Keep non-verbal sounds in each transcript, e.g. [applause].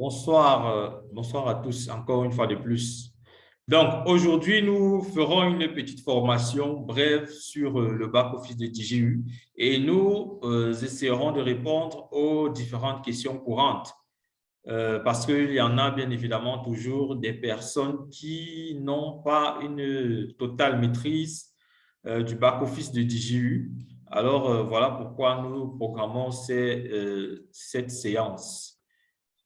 Bonsoir, euh, bonsoir à tous, encore une fois de plus. Donc, aujourd'hui, nous ferons une petite formation brève sur euh, le back-office de DGU et nous euh, essaierons de répondre aux différentes questions courantes parce qu'il y en a bien évidemment toujours des personnes qui n'ont pas une totale maîtrise du back-office de DGU. Alors, voilà pourquoi nous programmons cette séance.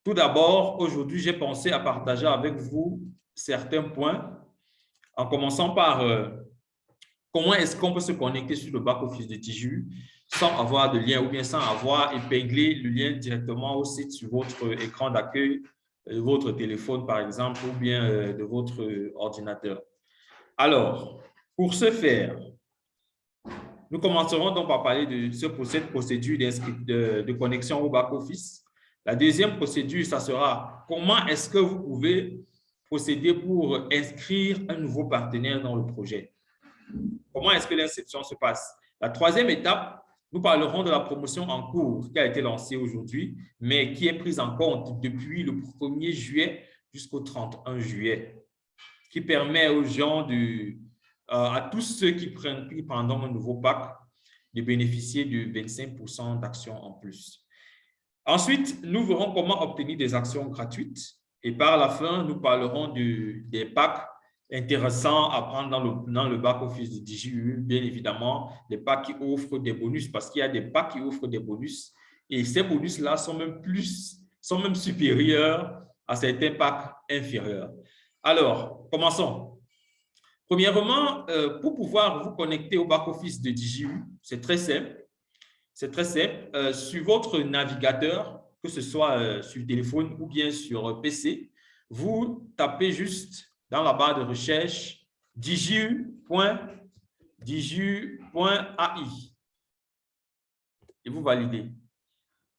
Tout d'abord, aujourd'hui, j'ai pensé à partager avec vous certains points, en commençant par euh, comment est-ce qu'on peut se connecter sur le back-office de Tiju sans avoir de lien ou bien sans avoir épinglé le lien directement au site sur votre écran d'accueil de votre téléphone, par exemple, ou bien euh, de votre ordinateur. Alors, pour ce faire, nous commencerons donc par parler de cette procédure de, de connexion au back-office. La deuxième procédure, ça sera comment est-ce que vous pouvez procéder pour inscrire un nouveau partenaire dans le projet? Comment est-ce que l'inscription se passe? La troisième étape, nous parlerons de la promotion en cours qui a été lancée aujourd'hui, mais qui est prise en compte depuis le 1er juillet jusqu'au 31 juillet, qui permet aux gens, de, euh, à tous ceux qui prennent pendant un nouveau pack, de bénéficier de 25% d'actions en plus. Ensuite, nous verrons comment obtenir des actions gratuites et par la fin, nous parlerons des packs intéressants à prendre dans le, back-office de DJU, bien évidemment, des packs qui offrent des bonus parce qu'il y a des packs qui offrent des bonus et ces bonus-là sont même plus, sont même supérieurs à certains packs inférieurs. Alors, commençons. Premièrement, euh, pour pouvoir vous connecter au back-office de DJU, c'est très simple. C'est très simple. Euh, sur votre navigateur, que ce soit euh, sur téléphone ou bien sur PC, vous tapez juste dans la barre de recherche diju.ai et vous validez.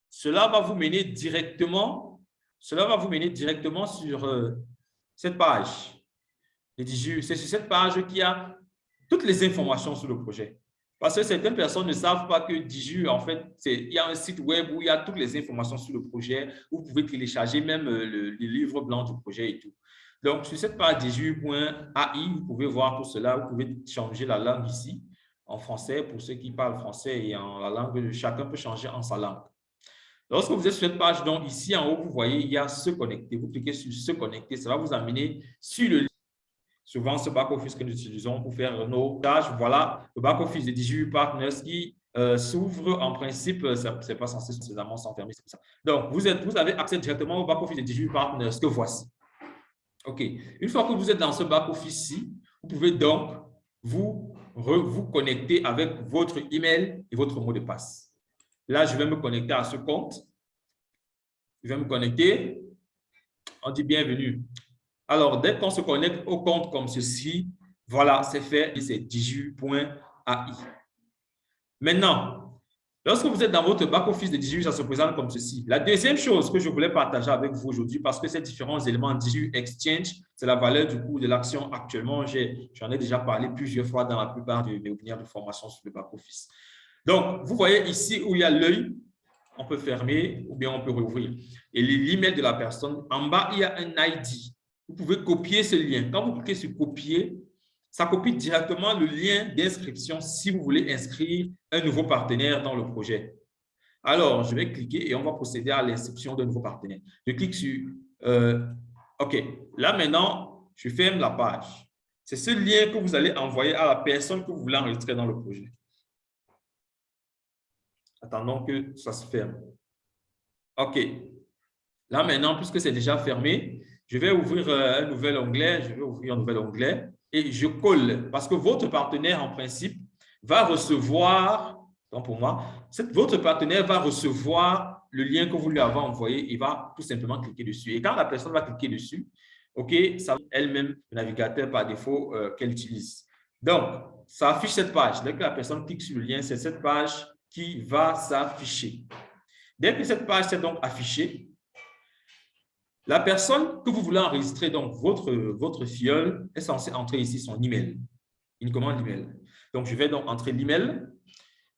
Cela va vous mener directement, cela va vous mener directement sur euh, cette page. C'est sur cette page qu'il y a toutes les informations sur le projet. Parce que certaines personnes ne savent pas que Diju, en fait, il y a un site web où il y a toutes les informations sur le projet. Où vous pouvez télécharger même euh, le, livre blanc du projet et tout. Donc, sur cette page diju.ai, vous pouvez voir tout cela. Vous pouvez changer la langue ici en français pour ceux qui parlent français et en la langue, chacun peut changer en sa langue. Lorsque vous êtes sur cette page, donc ici en haut, vous voyez, il y a se connecter. Vous cliquez sur se connecter, ça va vous amener sur le souvent ce back-office que nous utilisons pour faire nos tâches. Voilà, le back-office de DJU Partners qui euh, s'ouvre en principe, ce n'est pas censé suffisamment s'enfermer, c'est ça. Donc, vous, êtes, vous avez accès directement au back-office de DJU Partners que voici. OK. Une fois que vous êtes dans ce back-office-ci, vous pouvez donc vous, vous connecter avec votre email et votre mot de passe. Là, je vais me connecter à ce compte. Je vais me connecter. On dit bienvenue. Alors, dès qu'on se connecte au compte comme ceci, voilà, c'est fait et c'est diju.ai. Maintenant, lorsque vous êtes dans votre back-office de Diju, ça se présente comme ceci. La deuxième chose que je voulais partager avec vous aujourd'hui, parce que ces différents éléments Diju Exchange, c'est la valeur du cours de l'action actuellement. J'en ai, déjà parlé plusieurs fois dans la plupart de mes webinaires de formation sur le back-office. Donc, vous voyez ici où il y a l'œil, on peut fermer ou bien on peut rouvrir. Et l'email de la personne, en bas, il y a un ID vous pouvez copier ce lien. Quand vous cliquez sur copier, ça copie directement le lien d'inscription si vous voulez inscrire un nouveau partenaire dans le projet. Alors, je vais cliquer et on va procéder à l'inscription d'un nouveau partenaire. Je clique sur euh, OK. Là, maintenant, je ferme la page. C'est ce lien que vous allez envoyer à la personne que vous voulez enregistrer dans le projet. Attendons que ça se ferme. OK. Là, maintenant, puisque c'est déjà fermé, je vais ouvrir euh, un nouvel onglet, je vais ouvrir un nouvel onglet et je colle parce que votre partenaire, en principe, va recevoir, donc pour moi, votre partenaire va recevoir le lien que vous lui avez envoyé, il va tout simplement cliquer dessus. Et quand la personne va cliquer dessus, OK, ça elle-même le navigateur par défaut euh, qu'elle utilise. Donc, ça affiche cette page. Dès que la personne clique sur le lien, c'est cette page qui va s'afficher. Dès que cette page s'est donc affichée, la personne que vous voulez enregistrer, donc votre, votre fiole, est censée entrer ici son email, une commande email. Donc, je vais donc entrer l'email.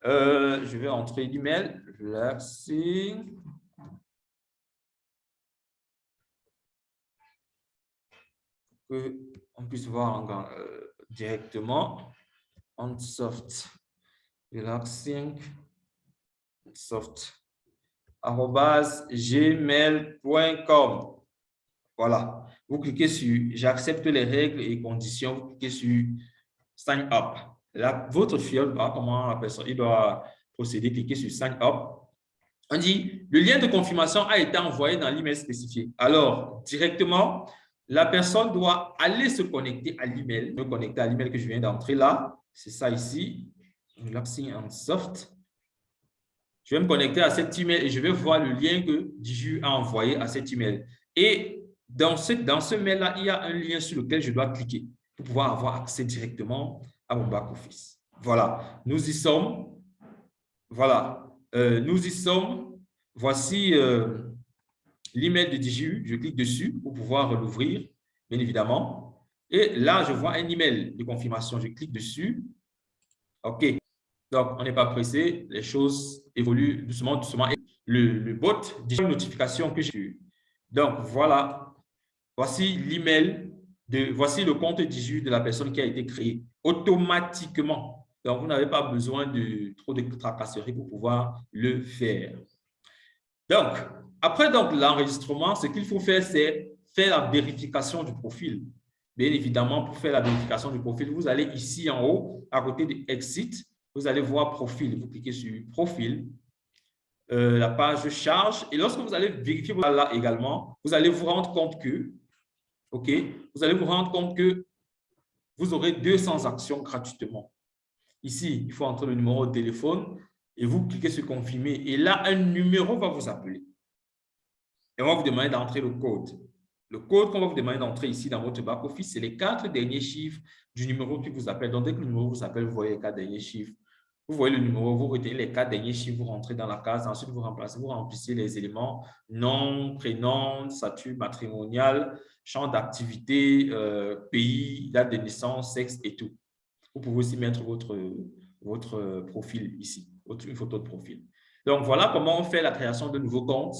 Euh, je vais entrer l'email. qu'on puisse voir euh, directement. Onsoft, relaxing, soft, gmail.com. Voilà. Vous cliquez sur « J'accepte les règles et conditions ». Vous cliquez sur « Sign up ». Là, votre fiole, comment la personne, il doit procéder, cliquez sur « Sign up ». On dit « Le lien de confirmation a été envoyé dans l'email spécifié ». Alors, directement, la personne doit aller se connecter à l'email, me connecter à l'email que je viens d'entrer là. C'est ça ici, Relaxing and Soft. Je vais me connecter à cet email et je vais voir le lien que Diju a envoyé à cet email. Et dans ce, mail-là, il y a un lien sur lequel je dois cliquer pour pouvoir avoir accès directement à mon back-office. Voilà, nous y sommes. Voilà, euh, nous y sommes. Voici euh, l'email de DJU. Je clique dessus pour pouvoir l'ouvrir, bien évidemment. Et là, je vois un email de confirmation. Je clique dessus. OK. Donc, on n'est pas pressé. Les choses évoluent doucement, doucement. Le, le bot une notification que j'ai Donc, voilà. Voici l'email, de voici le compte 18 de la personne qui a été créé automatiquement. Donc, vous n'avez pas besoin de trop de tracasserie pour pouvoir le faire. Donc, après l'enregistrement, ce qu'il faut faire, c'est faire la vérification du profil. Bien évidemment, pour faire la vérification du profil, vous allez ici en haut, à côté de Exit, vous allez voir Profil. Vous cliquez sur Profil. Euh, la page charge. Et lorsque vous allez vérifier là également, vous allez vous rendre compte que OK, vous allez vous rendre compte que vous aurez 200 actions gratuitement. Ici, il faut entrer le numéro de téléphone et vous cliquez sur confirmer. Et là, un numéro va vous appeler. Et on va vous demander d'entrer le code. Le code qu'on va vous demander d'entrer ici dans votre back-office, c'est les quatre derniers chiffres du numéro qui vous appelle. Donc, dès que le numéro vous appelle, vous voyez les quatre derniers chiffres. Vous voyez le numéro, vous retenez les quatre derniers chiffres, vous rentrez dans la case, ensuite vous remplacez, vous remplissez les éléments nom, prénom, statut matrimonial, champ d'activité, euh, pays, date de naissance, sexe et tout. Vous pouvez aussi mettre votre, votre profil ici, une photo de profil. Donc, voilà comment on fait la création de nouveaux comptes.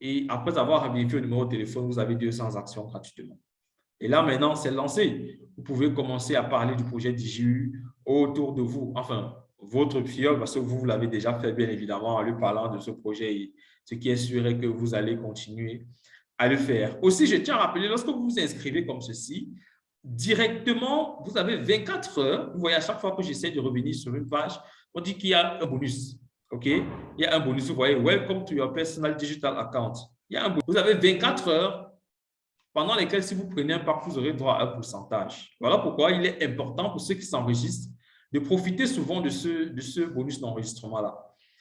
Et après avoir vérifié le numéro de téléphone, vous avez 200 actions gratuitement. Et là, maintenant, c'est lancé. Vous pouvez commencer à parler du projet DJU autour de vous. Enfin, votre fiole, parce que vous l'avez déjà fait bien évidemment en lui parlant de ce projet, ce qui est sûr que vous allez continuer à le faire. Aussi, je tiens à rappeler, lorsque vous vous inscrivez comme ceci, directement, vous avez 24 heures. Vous voyez, à chaque fois que j'essaie de revenir sur une page, on dit qu'il y a un bonus. OK? Il y a un bonus. Vous voyez, Welcome to your personal digital account. Il y a un bonus. Vous avez 24 heures pendant lesquelles, si vous prenez un pack, vous aurez droit à un pourcentage. Voilà pourquoi il est important pour ceux qui s'enregistrent de profiter souvent de ce, de ce bonus d'enregistrement-là.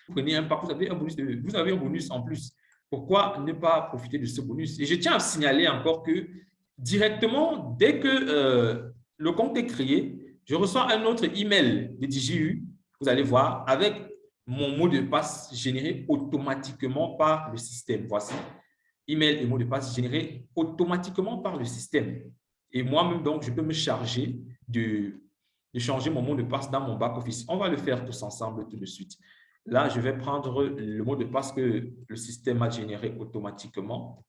Vous prenez un pack, vous avez un bonus, de, vous avez un bonus en plus. Pourquoi ne pas profiter de ce bonus? Et je tiens à signaler encore que directement, dès que euh, le compte est créé, je reçois un autre email de DJU, vous allez voir, avec mon mot de passe généré automatiquement par le système. Voici, email et mot de passe généré automatiquement par le système. Et moi-même, donc, je peux me charger de de changer mon mot de passe dans mon back-office. On va le faire tous ensemble tout de suite. Là, je vais prendre le mot de passe que le système a généré automatiquement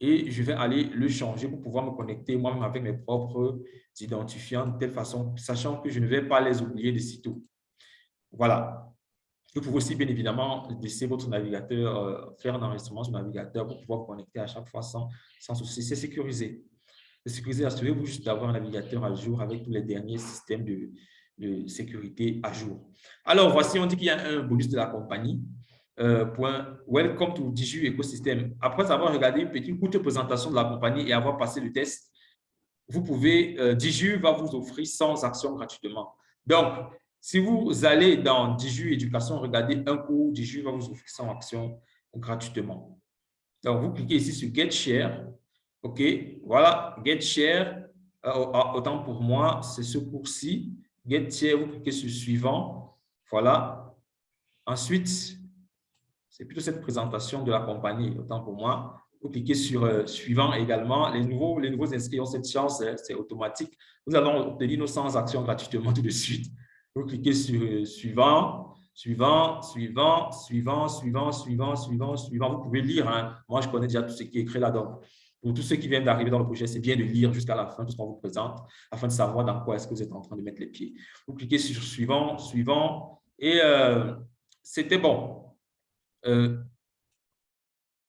et je vais aller le changer pour pouvoir me connecter moi-même avec mes propres identifiants de telle façon, sachant que je ne vais pas les oublier de sitôt. Voilà. Vous pouvez aussi, bien évidemment, laisser votre navigateur, euh, faire un enregistrement sur le navigateur pour pouvoir connecter à chaque fois sans, sans souci. C'est sécurisé de sécuriser, assurez-vous juste d'avoir un navigateur à jour avec tous les derniers systèmes de, sécurité à jour. Alors, voici, on dit qu'il y a un bonus de la compagnie. Euh, point Welcome to Diju Ecosystem. Après avoir regardé une petite courte présentation de la compagnie et avoir passé le test, vous pouvez, euh, Diju va vous offrir 100 actions gratuitement. Donc, si vous allez dans Diju Éducation, regardez un cours, Diju va vous offrir 100 actions gratuitement. Donc, vous cliquez ici sur Get Share OK, voilà, get share. Euh, autant pour moi, c'est ce cours-ci. Get share, vous cliquez sur suivant? Voilà. Ensuite, c'est plutôt cette présentation de la compagnie, autant pour moi. Vous cliquez sur euh, suivant également. Les nouveaux, les nouveaux inscrits ont cette chance, hein, c'est automatique. Nous allons obtenir nos 100 actions gratuitement tout de suite. Vous cliquez sur euh, suivant, suivant, suivant, suivant, suivant, suivant, suivant, suivant. Vous pouvez lire. Hein. Moi, je connais déjà tout ce qui est écrit là-dedans. Pour tous ceux qui viennent d'arriver dans le projet, c'est bien de lire jusqu'à la fin tout ce qu'on vous présente afin de savoir dans quoi est-ce que vous êtes en train de mettre les pieds. Vous cliquez sur suivant, suivant, et euh, c'était bon. Uh,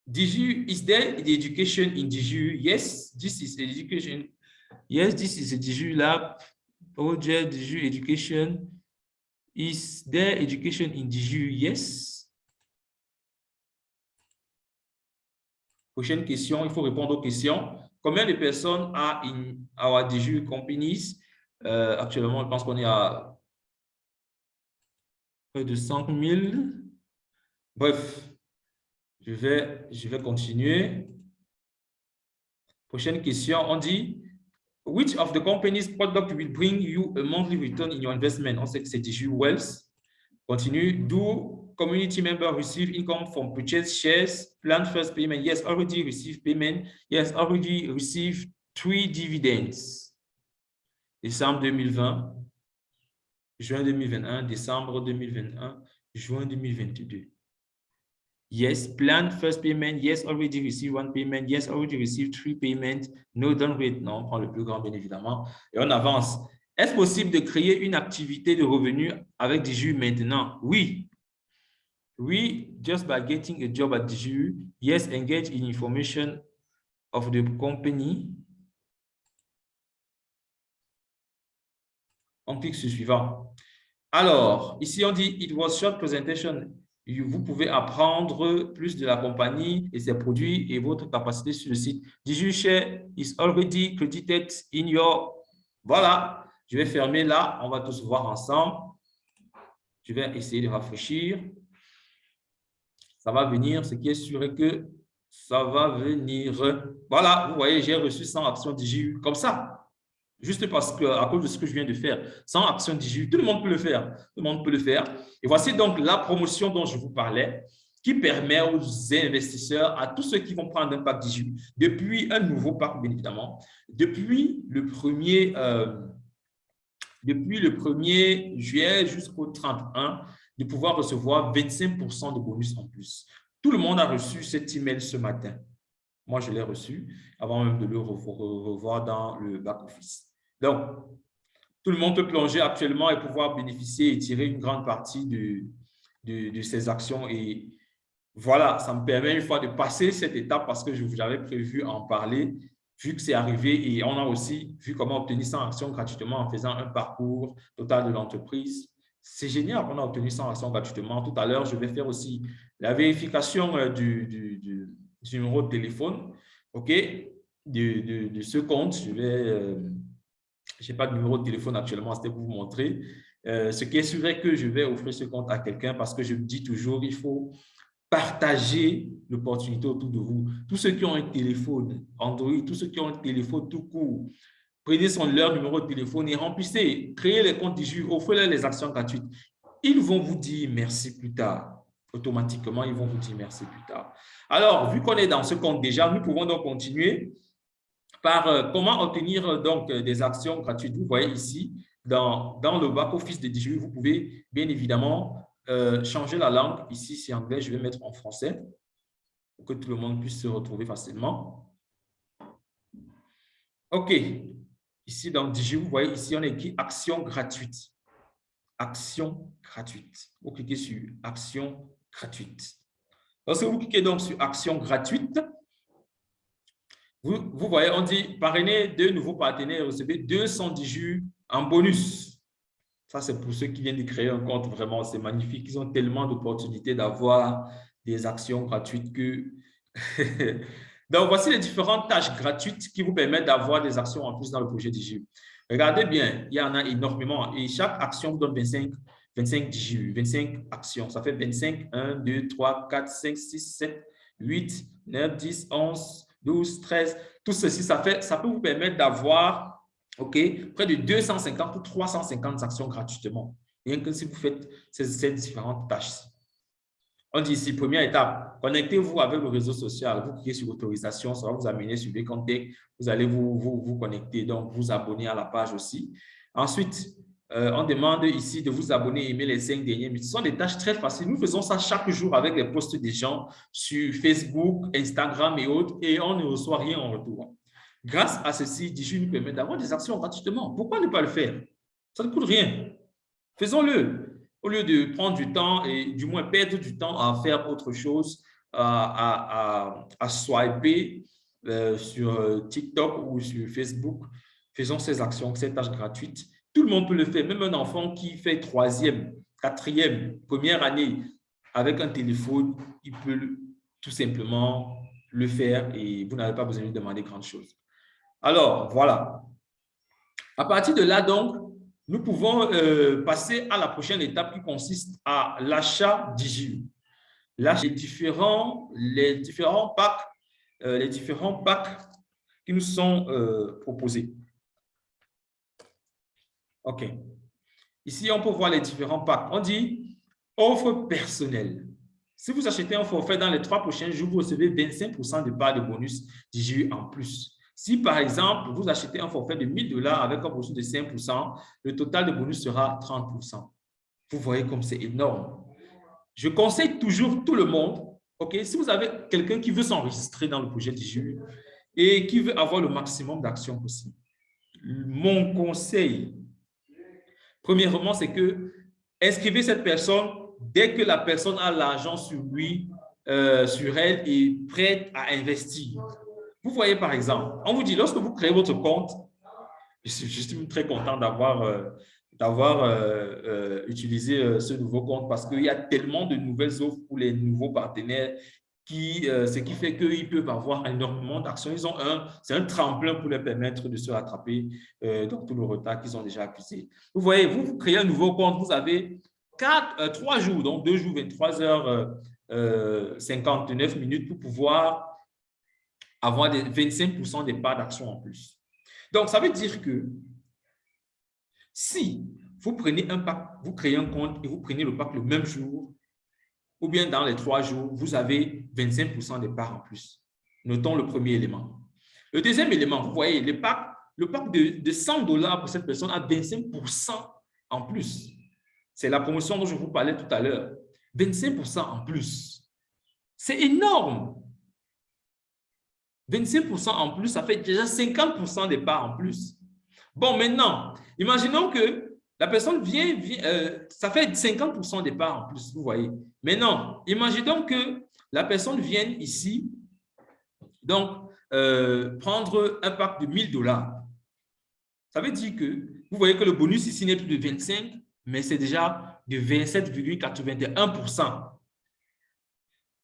Diju, is there the education in Diju? Yes, this is education. Yes, this is a Diju lab project, Diju education? Is there education in Diju? Yes. Prochaine question, il faut répondre aux questions. Combien de personnes a in our Diju companies? Euh, actuellement, je pense qu'on est à près de 5 000. Bref, je vais, je vais continuer. Prochaine question, on dit, which of the company's product will bring you a monthly return in your investment? On sait que c'est Digi Wealth. Continue. Do community members receive income from purchase shares, plan first payment? Yes, already received payment. Yes, already received three dividends. Décembre 2020, juin 2021, décembre 2021, juin 2022. Yes, plan first payment. Yes, already received one payment. Yes, already received three payments. No, don't wait. Non, on prend le plus grand, bien évidemment. Et on avance. Est-ce possible de créer une activité de revenus avec Diju maintenant? Oui. Oui, just by getting a job at Diju. Yes, engage in information of the company. On clique sur suivant. Alors, ici, on dit, it was short presentation vous pouvez apprendre plus de la compagnie et ses produits et votre capacité sur le site. share is already credited in your... Voilà, je vais fermer là. On va tous voir ensemble. Je vais essayer de rafraîchir. Ça va venir. Ce qui est sûr est que ça va venir. Voilà, vous voyez, j'ai reçu 100 actions DJU comme ça. Juste parce que, à cause de ce que je viens de faire, sans action digitale, tout le monde peut le faire. Tout le monde peut le faire. Et voici donc la promotion dont je vous parlais, qui permet aux investisseurs, à tous ceux qui vont prendre un pack digital, depuis un nouveau pack, bien évidemment, depuis le 1er, euh, depuis le 1er juillet jusqu'au 31, de pouvoir recevoir 25% de bonus en plus. Tout le monde a reçu cet email ce matin. Moi, je l'ai reçu avant même de le revoir dans le back-office. Donc, tout le monde peut plonger actuellement et pouvoir bénéficier et tirer une grande partie de, de, ces actions. Et voilà, ça me permet une fois de passer cette étape parce que j'avais prévu en parler, vu que c'est arrivé. Et on a aussi vu comment obtenir 100 actions gratuitement en faisant un parcours total de l'entreprise. C'est génial qu'on a obtenu 100 actions gratuitement. Tout à l'heure, je vais faire aussi la vérification euh, du, numéro de téléphone, OK, de, ce compte. Je vais... Euh, pas de numéro de téléphone actuellement, c'était pour vous montrer. Euh, ce qui est sûr est que je vais offrir ce compte à quelqu'un parce que je me dis toujours, il faut partager l'opportunité autour de vous. Tous ceux qui ont un téléphone Android, tous ceux qui ont un téléphone tout court, prenez son, leur numéro de téléphone et remplissez, créez les comptes du offrez-leur les actions gratuites. Ils vont vous dire merci plus tard. Automatiquement, ils vont vous dire merci plus tard. Alors, vu qu'on est dans ce compte déjà, nous pouvons donc continuer par euh, comment obtenir euh, donc euh, des actions gratuites. Vous voyez ici, dans, dans le back-office de DJU, vous pouvez bien évidemment changer la langue. Ici, c'est anglais, je vais mettre en français pour que tout le monde puisse se retrouver facilement. OK. Ici, dans DJU, vous voyez ici, on a écrit « Action gratuite ». Action gratuite. Vous cliquez sur « Action gratuite ». Lorsque vous cliquez donc sur « Action gratuite », vous, voyez, on dit parrainer deux nouveaux partenaires, recevez 210 jus en bonus. Ça, c'est pour ceux qui viennent de créer un compte. Vraiment, c'est magnifique. Ils ont tellement d'opportunités d'avoir des actions gratuites que… [laughs] Donc, voici les différentes tâches gratuites qui vous permettent d'avoir des actions en plus dans le projet DJU. Regardez bien, il y en a énormément et chaque action vous donne 25, 25 DJU, 25 actions. Ça fait 25, 1, 2, 3, 4, 5, 6, 7, 8, 9, 10, 11, 12, 13, tout ceci, ça, fait, ça peut vous permettre d'avoir près de 250 ou 350 actions gratuitement, rien que si vous faites ces, différentes tâches. On dit ici, première étape, connectez-vous avec le réseau social. Vous cliquez sur autorisation, ça va vous amener sur Contact. Vous allez vous, vous, vous connecter, donc vous abonner à la page aussi. Ensuite, Euh, on demande ici de vous abonner et aimer les cinq derniers. Ce sont des tâches très faciles. Nous faisons ça chaque jour avec les posts des gens sur Facebook, Instagram et autres et on ne reçoit rien en retour. Grâce à ceci, Digi nous permet d'avoir des actions gratuitement. Pourquoi ne pas le faire? Ça ne coûte rien. Faisons-le. Au lieu de prendre du temps et du moins perdre du temps à faire autre chose, à, swiper euh, sur euh, TikTok ou sur Facebook, faisons ces actions, ces tâches gratuites. Tout le monde peut le faire, même un enfant qui fait troisième, quatrième, première année avec un téléphone, il peut tout simplement le faire et vous n'avez pas besoin de demander grand chose. Alors, voilà. À partir de là, donc, nous pouvons euh, passer à la prochaine étape qui consiste à l'achat d'IGU. Les différents, les différents packs, euh, les différents packs qui nous sont euh, proposés. OK. Ici, on peut voir les différents packs. On dit offre personnelle. Si vous achetez un forfait dans les trois prochains jours, vous recevez 25% de part de bonus d'IGU en plus. Si, par exemple, vous achetez un forfait de 1000 dollars avec un bonus de 5% le total de bonus sera 30% Vous voyez comme c'est énorme. Je conseille toujours tout le monde, ok, si vous avez quelqu'un qui veut s'enregistrer dans le projet du et qui veut avoir le maximum d'actions possible, mon conseil, premièrement, c'est que inscrivez cette personne dès que la personne a l'argent sur lui, euh, sur elle et prête à investir. Vous voyez par exemple, on vous dit, lorsque vous créez votre compte, je suis, très content d'avoir euh, euh, euh, utilisé ce nouveau compte parce qu'il y a tellement de nouvelles offres pour les nouveaux partenaires qui, ce qui fait qu'ils peuvent avoir énormément d'actions. Ils ont un, c'est un tremplin pour leur permettre de se rattraper dans tout le retard qu'ils ont déjà accusé. Vous voyez, vous, vous créez un nouveau compte, vous avez quatre, trois jours, donc deux jours, 23 heures, 59 minutes pour pouvoir avoir des 25% des parts d'action en plus. Donc, ça veut dire que si vous prenez un pack, vous créez un compte et vous prenez le pack le même jour, ou bien dans les trois jours, vous avez 25% des parts en plus. Notons le premier élément. Le deuxième élément, vous voyez, le pack, le pack de, 100 dollars pour cette personne a 25% en plus. C'est la promotion dont je vous parlais tout à l'heure. 25% en plus. C'est énorme. 25% en plus, ça fait déjà 50% des parts en plus. Bon, maintenant, imaginons que la personne vient, euh, ça fait 50% des parts en plus, vous voyez. Maintenant, imaginons que la personne vienne ici, donc, euh, prendre un pack de 1000 dollars. Ça veut dire que, vous voyez que le bonus ici n'est plus de 25, mais c'est déjà de 27,81%.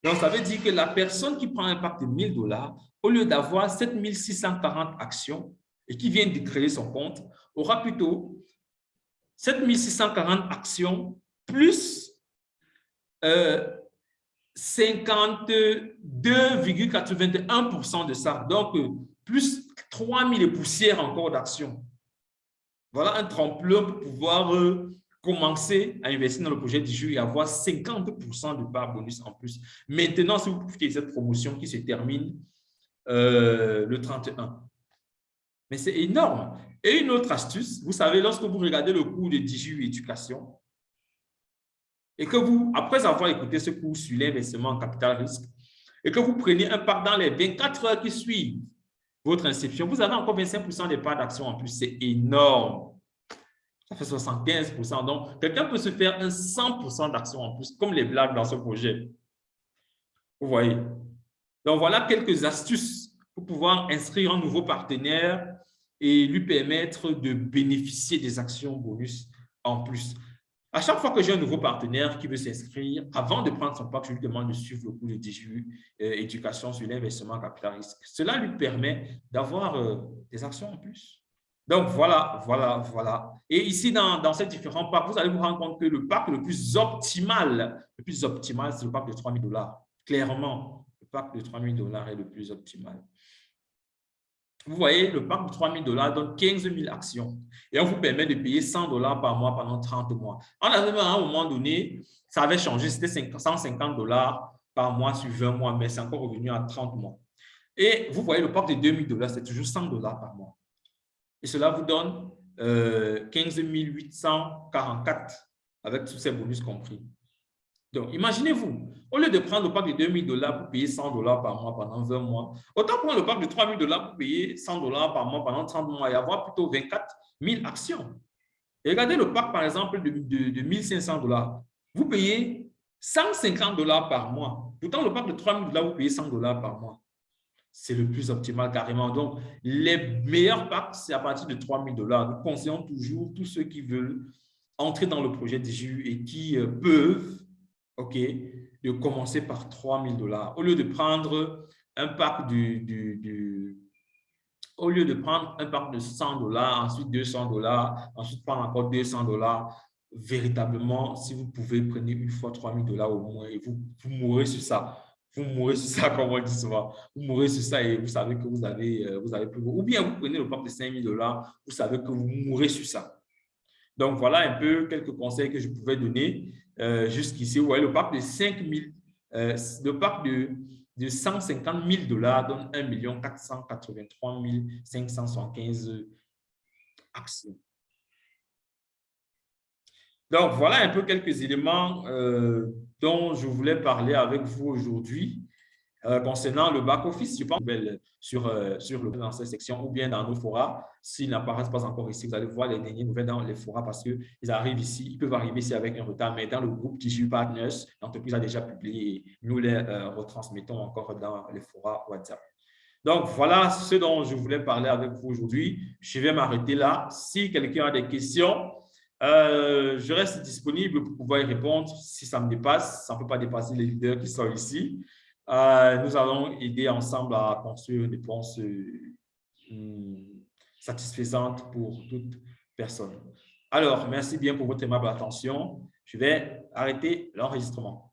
Donc, ça veut dire que la personne qui prend un pack de 1000 dollars, au lieu d'avoir 7640 actions, et qui vient de créer son compte aura plutôt 7640 actions plus 52,81% euh, de ça. Donc, euh, plus 3000 poussières encore d'actions. Voilà un tremplin pour pouvoir euh, commencer à investir dans le projet du et avoir 50% de part bonus en plus. Maintenant, si vous profitez de cette promotion qui se termine le 31, mais c'est énorme. Et une autre astuce, vous savez, lorsque vous regardez le cours de DJU Éducation, et que vous, après avoir écouté ce cours sur l'investissement en capital risque, et que vous preniez un part dans les 24 heures qui suivent votre inscription, vous avez encore 25% des parts d'action en plus. C'est énorme. Ça fait 75% Donc, quelqu'un peut se faire un 100% d'action en plus, comme les blagues dans ce projet. Vous voyez? Donc, voilà quelques astuces pour pouvoir inscrire un nouveau partenaire et lui permettre de bénéficier des actions bonus en plus. À chaque fois que j'ai un nouveau partenaire qui veut s'inscrire, avant de prendre son pack, je lui demande de suivre le cours de DGU euh, Éducation sur l'investissement capital risque. Cela lui permet d'avoir euh, des actions en plus. Donc, voilà, voilà, voilà. Et ici, dans, ces différents packs, vous allez vous rendre compte que le pack le plus optimal, le plus optimal, c'est le pack de 3 000 dollars. Clairement, le pack de 3 000 dollars est le plus optimal. Vous voyez, le pack de 3 000 dollars donne 15 000 actions et on vous permet de payer 100 dollars par mois pendant 30 mois. En avait à un moment donné, ça avait changé, c'était 150 dollars par mois sur 20 mois, mais c'est encore revenu à 30 mois. Et vous voyez, le pack de 2 000 dollars, c'est toujours 100 dollars par mois. Et cela vous donne 15 844 avec tous ces bonus compris. Donc, imaginez-vous, au lieu de prendre le pack de 2000 dollars pour payer 100 dollars par mois pendant 20 mois, autant prendre le pack de 3000 dollars pour payer 100 dollars par mois pendant 30 mois et avoir plutôt 24 000 actions. Regardez le pack, par exemple, de, de, de 1500 dollars. Vous payez 150 dollars par mois. Pourtant, le pack de 3000 dollars, vous payez 100 dollars par mois. C'est le plus optimal carrément. Donc, les meilleurs packs, c'est à partir de 3000 dollars. Nous conseillons toujours tous ceux qui veulent entrer dans le projet DGU et qui euh, peuvent OK, de commencer par 3 000 dollars. Au lieu de prendre un pack au lieu de prendre un pack de 100 dollars, ensuite 200 dollars, ensuite prendre encore 200 dollars, véritablement, si vous pouvez, prenez une fois 3 000 dollars au moins et vous, vous mourrez sur ça. Vous mourrez sur ça, [laughs] comme on dit souvent. Vous mourrez sur ça et vous savez que vous avez, euh, vous avez. Ou bien vous prenez le pack de 5 000 dollars, vous savez que vous mourrez sur ça. Donc, voilà un peu quelques conseils que je pouvais donner. Euh, jusqu'ici. Vous voyez, le pack de 5 000, euh, le pack de, de 150 000 dollars donne 1 483 575 actions. Donc, voilà un peu quelques éléments euh, dont je voulais parler avec vous aujourd'hui. Euh, concernant le back-office, je pense sur, euh, sur le, dans cette section ou bien dans nos forats. S'ils n'apparaissent pas encore ici, vous allez voir les dernières nouvelles dans les forats parce qu'ils arrivent ici, ils peuvent arriver ici avec un retard, mais dans le groupe TGU Partners, l'entreprise a déjà publié nous les euh, retransmettons encore dans les forats WhatsApp. Donc, voilà ce dont je voulais parler avec vous aujourd'hui. Je vais m'arrêter là. Si quelqu'un a des questions, je reste disponible pour pouvoir y répondre. Si ça me dépasse, ça ne peut pas dépasser les leaders qui sont ici. Euh, nous allons aider ensemble à construire une réponse euh, satisfaisante pour toute personne. Alors, merci bien pour votre aimable attention. Je vais arrêter l'enregistrement.